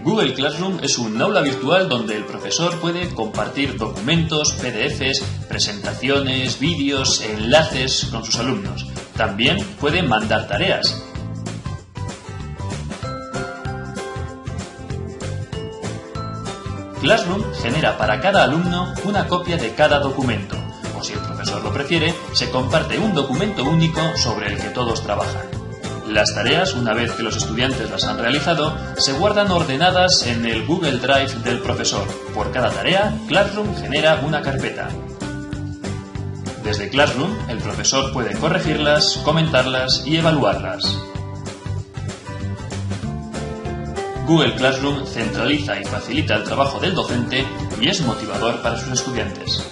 Google Classroom es un aula virtual donde el profesor puede compartir documentos, PDFs, presentaciones, vídeos, enlaces con sus alumnos. También puede mandar tareas. Classroom genera para cada alumno una copia de cada documento, o si el profesor lo prefiere, se comparte un documento único sobre el que todos trabajan. Las tareas, una vez que los estudiantes las han realizado, se guardan ordenadas en el Google Drive del profesor. Por cada tarea, Classroom genera una carpeta. Desde Classroom, el profesor puede corregirlas, comentarlas y evaluarlas. Google Classroom centraliza y facilita el trabajo del docente y es motivador para sus estudiantes.